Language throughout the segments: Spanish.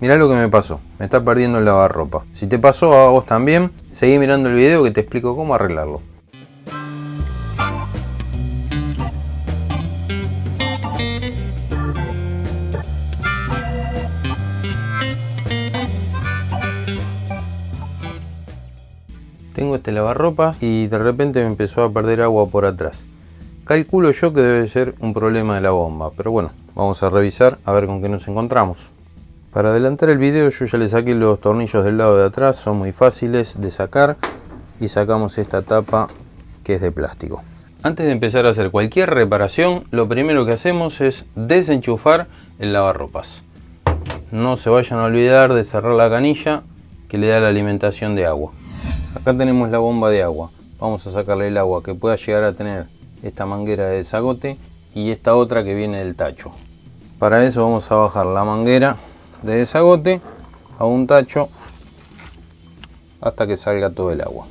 Mirá lo que me pasó, me está perdiendo el lavarropa. Si te pasó a vos también, seguí mirando el video que te explico cómo arreglarlo. Tengo este lavarropas y de repente me empezó a perder agua por atrás. Calculo yo que debe ser un problema de la bomba, pero bueno, vamos a revisar a ver con qué nos encontramos. Para adelantar el video yo ya le saqué los tornillos del lado de atrás, son muy fáciles de sacar y sacamos esta tapa que es de plástico. Antes de empezar a hacer cualquier reparación, lo primero que hacemos es desenchufar el lavarropas. No se vayan a olvidar de cerrar la canilla que le da la alimentación de agua. Acá tenemos la bomba de agua. Vamos a sacarle el agua que pueda llegar a tener esta manguera de desagote y esta otra que viene del tacho. Para eso vamos a bajar la manguera de desagote a un tacho hasta que salga todo el agua.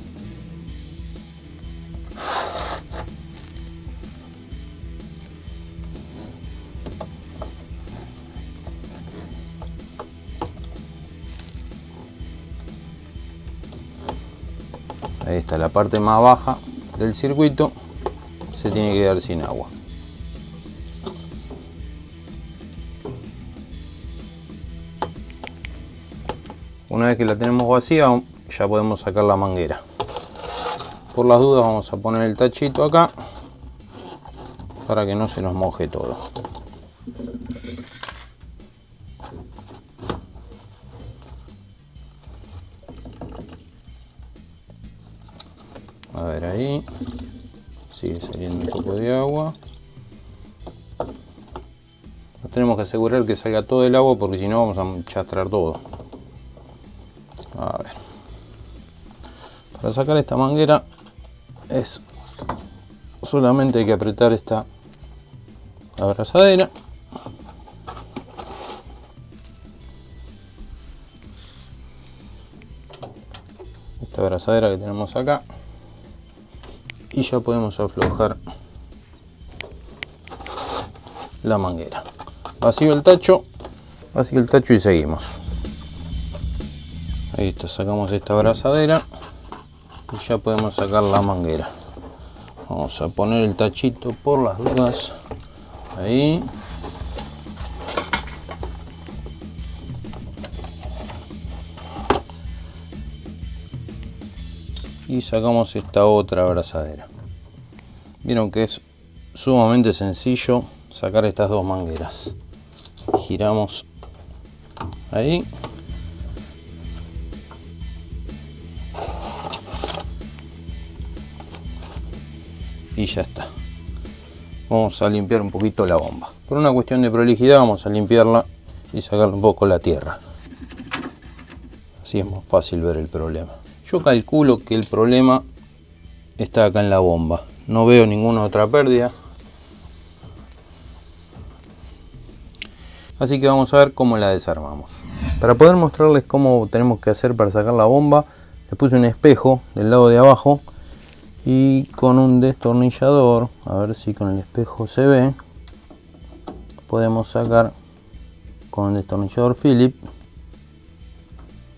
Ahí está la parte más baja del circuito se tiene que quedar sin agua. Una vez que la tenemos vacía, ya podemos sacar la manguera. Por las dudas vamos a poner el tachito acá para que no se nos moje todo. A ver ahí, sigue saliendo un poco de agua. tenemos que asegurar que salga todo el agua porque si no vamos a chastrar todo. A ver. Para sacar esta manguera es solamente hay que apretar esta abrazadera. Esta abrazadera que tenemos acá. Y ya podemos aflojar la manguera. Vacío el tacho, vacío el tacho y seguimos. Está, sacamos esta abrazadera y ya podemos sacar la manguera. Vamos a poner el tachito por las dudas. Ahí. Y sacamos esta otra abrazadera. Vieron que es sumamente sencillo sacar estas dos mangueras. Giramos ahí y ya está. Vamos a limpiar un poquito la bomba. Por una cuestión de prolijidad vamos a limpiarla y sacarle un poco la tierra. Así es más fácil ver el problema. Yo calculo que el problema está acá en la bomba. No veo ninguna otra pérdida. Así que vamos a ver cómo la desarmamos. Para poder mostrarles cómo tenemos que hacer para sacar la bomba le puse un espejo del lado de abajo y con un destornillador a ver si con el espejo se ve podemos sacar con el destornillador Philip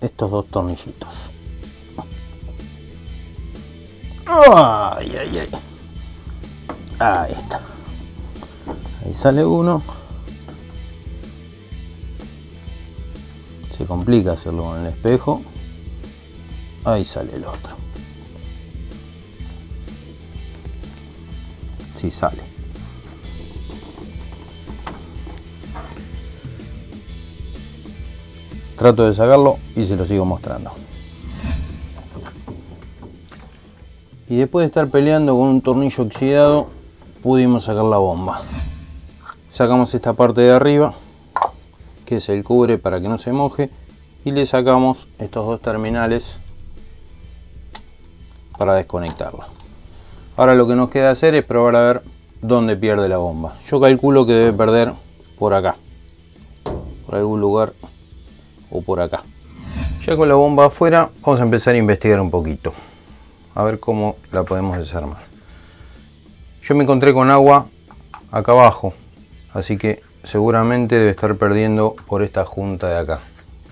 estos dos tornillitos. Ay, ay, ay. ahí está. Ahí sale uno. Se complica hacerlo con el espejo. Ahí sale el otro si sale. Trato de sacarlo y se lo sigo mostrando. Y después de estar peleando con un tornillo oxidado, pudimos sacar la bomba. Sacamos esta parte de arriba, que es el cubre para que no se moje, y le sacamos estos dos terminales para desconectarla. Ahora lo que nos queda hacer es probar a ver dónde pierde la bomba. Yo calculo que debe perder por acá. Por algún lugar o por acá. Ya con la bomba afuera vamos a empezar a investigar un poquito. A ver cómo la podemos desarmar. Yo me encontré con agua acá abajo. Así que seguramente debe estar perdiendo por esta junta de acá.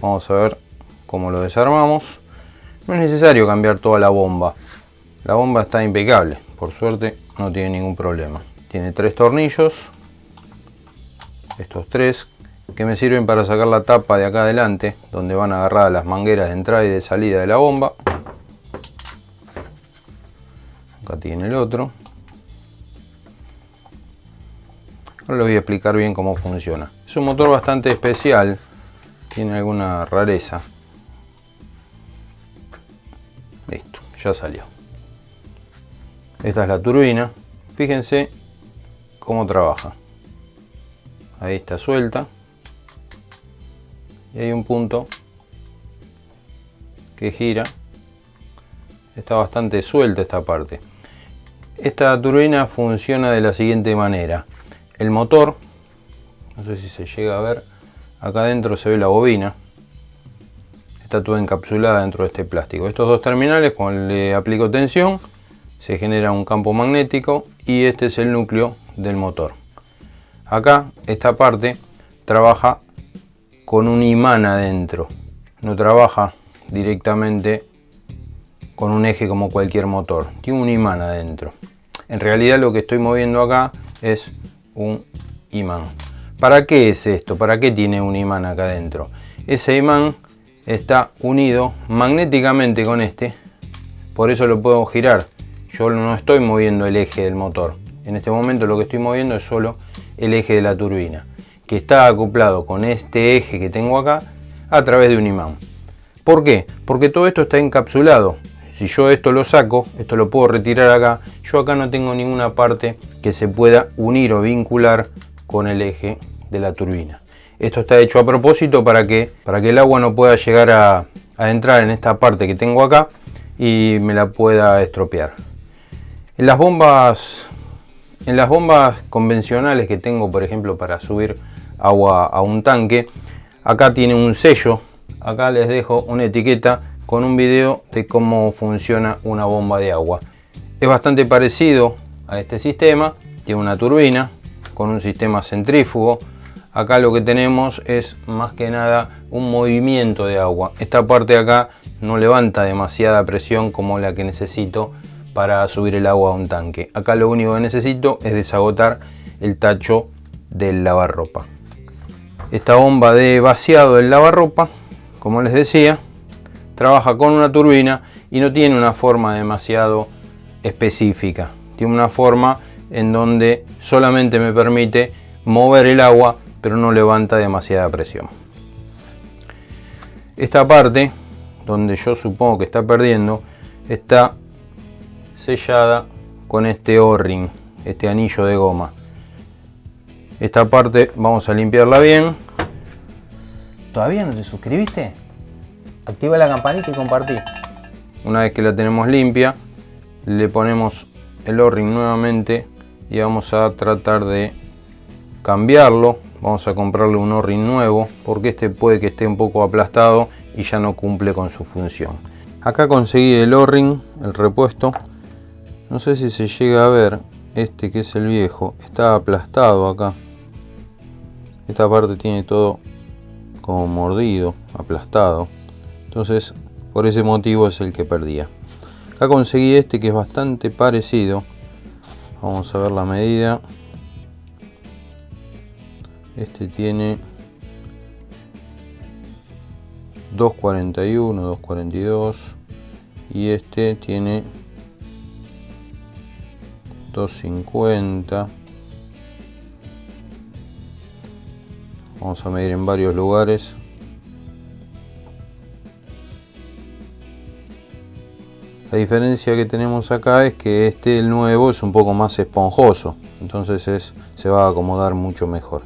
vamos a ver cómo lo desarmamos no es necesario cambiar toda la bomba la bomba está impecable por suerte no tiene ningún problema. Tiene tres tornillos estos tres que me sirven para sacar la tapa de acá adelante donde van agarradas las mangueras de entrada y de salida de la bomba. Acá tiene el otro. Ahora les voy a explicar bien cómo funciona. Es un motor bastante especial tiene alguna rareza. Listo ya salió esta es la turbina. Fíjense cómo trabaja. Ahí está suelta. Y hay un punto que gira. Está bastante suelta esta parte. Esta turbina funciona de la siguiente manera. El motor no sé si se llega a ver acá adentro se ve la bobina. Está toda encapsulada dentro de este plástico. Estos dos terminales cuando le aplico tensión se genera un campo magnético y este es el núcleo del motor. Acá esta parte trabaja con un imán adentro. No trabaja directamente con un eje como cualquier motor. Tiene un imán adentro. En realidad lo que estoy moviendo acá es un imán. ¿para qué es esto? ¿para qué tiene un imán acá adentro? ese imán está unido magnéticamente con este. Por eso lo puedo girar yo no estoy moviendo el eje del motor en este momento lo que estoy moviendo es solo el eje de la turbina que está acoplado con este eje que tengo acá a través de un imán. ¿Por qué? Porque todo esto está encapsulado. Si yo esto lo saco, esto lo puedo retirar acá, yo acá no tengo ninguna parte que se pueda unir o vincular con el eje de la turbina. Esto está hecho a propósito para que, para que el agua no pueda llegar a, a entrar en esta parte que tengo acá y me la pueda estropear. En las bombas en las bombas convencionales que tengo, por ejemplo, para subir agua a un tanque. Acá tiene un sello, acá les dejo una etiqueta con un video de cómo funciona una bomba de agua. Es bastante parecido a este sistema, tiene una turbina con un sistema centrífugo. Acá lo que tenemos es más que nada un movimiento de agua. Esta parte de acá no levanta demasiada presión como la que necesito para subir el agua a un tanque. Acá lo único que necesito es desagotar el tacho del lavarropa. Esta bomba de vaciado del lavarropa como les decía trabaja con una turbina y no tiene una forma demasiado específica. Tiene una forma en donde solamente me permite mover el agua pero no levanta demasiada presión. Esta parte donde yo supongo que está perdiendo está sellada con este o-ring este anillo de goma esta parte vamos a limpiarla bien. ¿Todavía no te suscribiste? Activa la campanita y compartí. Una vez que la tenemos limpia, le ponemos el o-ring nuevamente y vamos a tratar de cambiarlo. Vamos a comprarle un o-ring nuevo porque este puede que esté un poco aplastado y ya no cumple con su función. Acá conseguí el o-ring, el repuesto. No sé si se llega a ver, este que es el viejo, está aplastado acá esta parte tiene todo como mordido, aplastado. Entonces, por ese motivo es el que perdía. Acá conseguí este que es bastante parecido. Vamos a ver la medida. Este tiene 241, 242 y este tiene 250 vamos a medir en varios lugares. La diferencia que tenemos acá es que este el nuevo es un poco más esponjoso. Entonces es, se va a acomodar mucho mejor.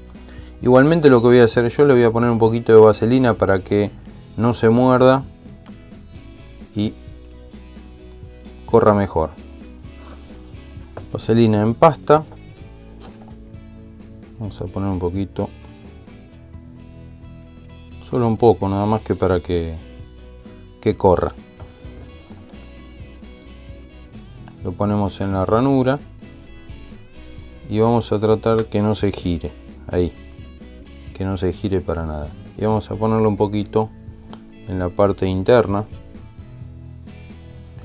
Igualmente lo que voy a hacer yo le voy a poner un poquito de vaselina para que no se muerda y corra mejor vaselina en pasta. Vamos a poner un poquito. Solo un poco nada más que para que, que corra. Lo ponemos en la ranura y vamos a tratar que no se gire. Ahí. Que no se gire para nada. Y vamos a ponerlo un poquito en la parte interna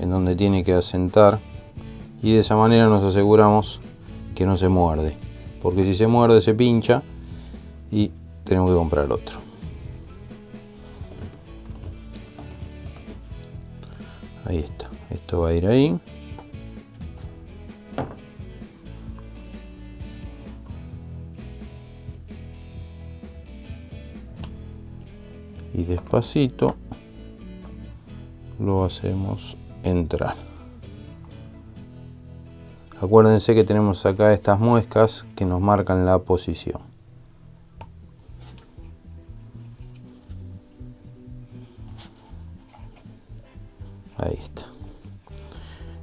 en donde tiene que asentar y de esa manera nos aseguramos que no se muerde. Porque si se muerde se pincha y tenemos que comprar otro. Ahí está. Esto va a ir ahí. Y despacito lo hacemos entrar acuérdense que tenemos acá estas muescas que nos marcan la posición. Ahí está.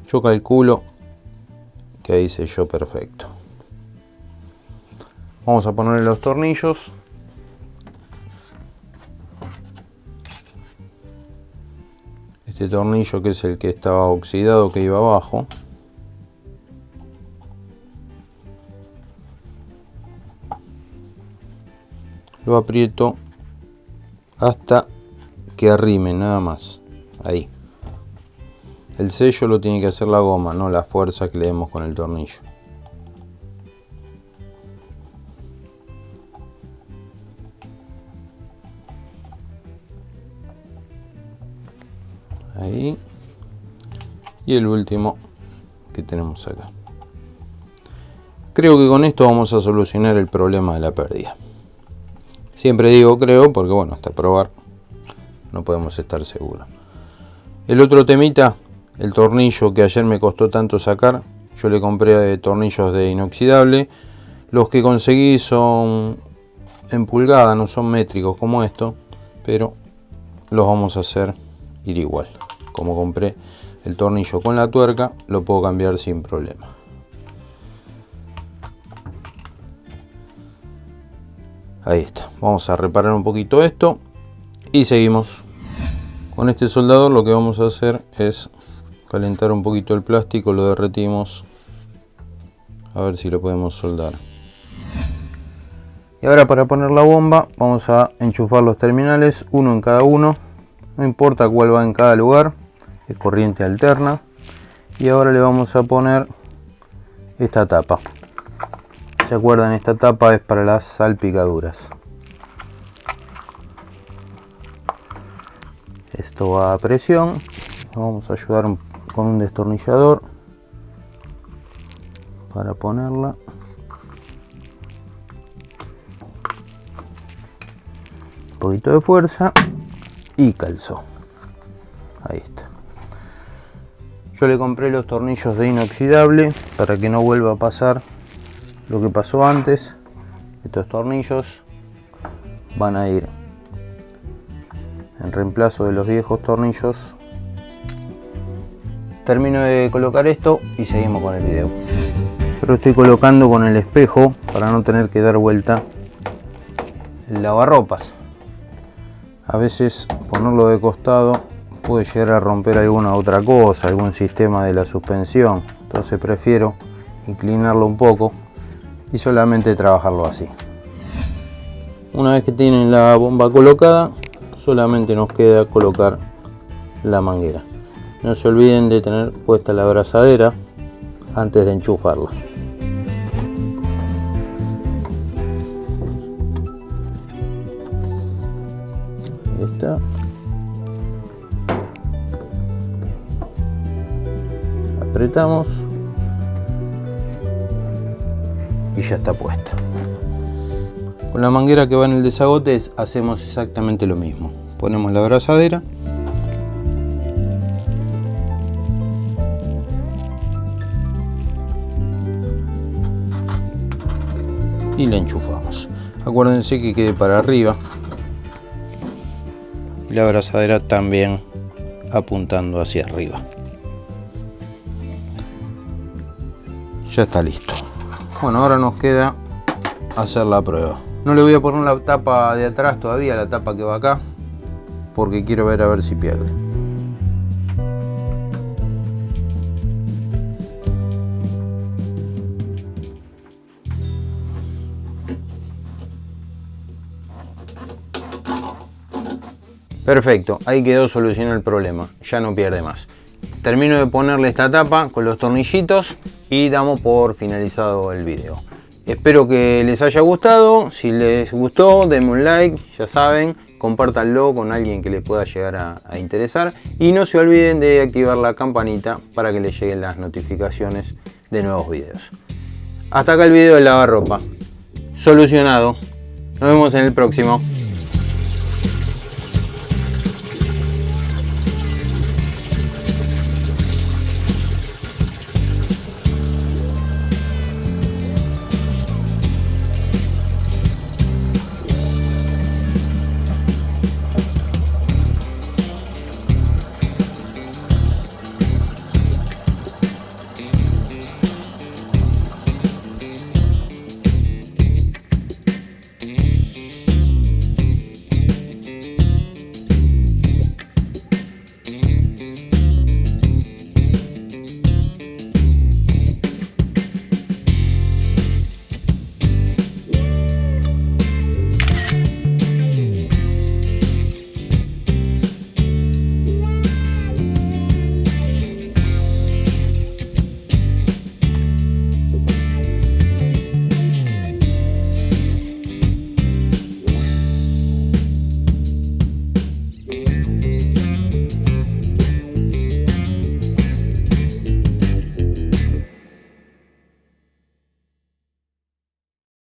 Yo calculo que ahí yo perfecto. Vamos a ponerle los tornillos. Este tornillo que es el que estaba oxidado que iba abajo lo aprieto hasta que arrime nada más. Ahí. El sello lo tiene que hacer la goma no la fuerza que le demos con el tornillo. Ahí. Y el último que tenemos acá. Creo que con esto vamos a solucionar el problema de la pérdida siempre digo creo porque bueno hasta probar no podemos estar seguros. El otro temita el tornillo que ayer me costó tanto sacar yo le compré tornillos de inoxidable. Los que conseguí son en pulgada no son métricos como esto pero los vamos a hacer ir igual. Como compré el tornillo con la tuerca lo puedo cambiar sin problema ahí está. Vamos a reparar un poquito esto y seguimos. Con este soldador lo que vamos a hacer es calentar un poquito el plástico lo derretimos. A ver si lo podemos soldar. Y ahora para poner la bomba vamos a enchufar los terminales uno en cada uno. No importa cuál va en cada lugar es corriente alterna. Y ahora le vamos a poner esta tapa se acuerdan esta tapa es para las salpicaduras. Esto va a presión. Vamos a ayudar con un destornillador para ponerla. Un poquito de fuerza y calzó. Ahí está. Yo le compré los tornillos de inoxidable para que no vuelva a pasar lo que pasó antes. Estos tornillos van a ir en reemplazo de los viejos tornillos. Termino de colocar esto y seguimos con el video. Yo lo estoy colocando con el espejo para no tener que dar vuelta el lavarropas. A veces ponerlo de costado puede llegar a romper alguna otra cosa, algún sistema de la suspensión. Entonces prefiero inclinarlo un poco y solamente trabajarlo así. Una vez que tienen la bomba colocada, solamente nos queda colocar la manguera. No se olviden de tener puesta la abrazadera antes de enchufarla. Ahí está. apretamos y ya está puesta con la manguera que va en el desagote hacemos exactamente lo mismo. Ponemos la abrazadera. Y la enchufamos. Acuérdense que quede para arriba. Y la abrazadera también apuntando hacia arriba. Ya está listo bueno ahora nos queda hacer la prueba no le voy a poner la tapa de atrás todavía la tapa que va acá porque quiero ver a ver si pierde Perfecto, ahí quedó solucionado el problema, ya no pierde más. Termino de ponerle esta tapa con los tornillitos y damos por finalizado el video. Espero que les haya gustado, si les gustó denme un like, ya saben, compártanlo con alguien que les pueda llegar a, interesar y no se olviden de activar la campanita para que les lleguen las notificaciones de nuevos videos. Hasta acá el video de lavarropa. Solucionado. Nos vemos en el próximo.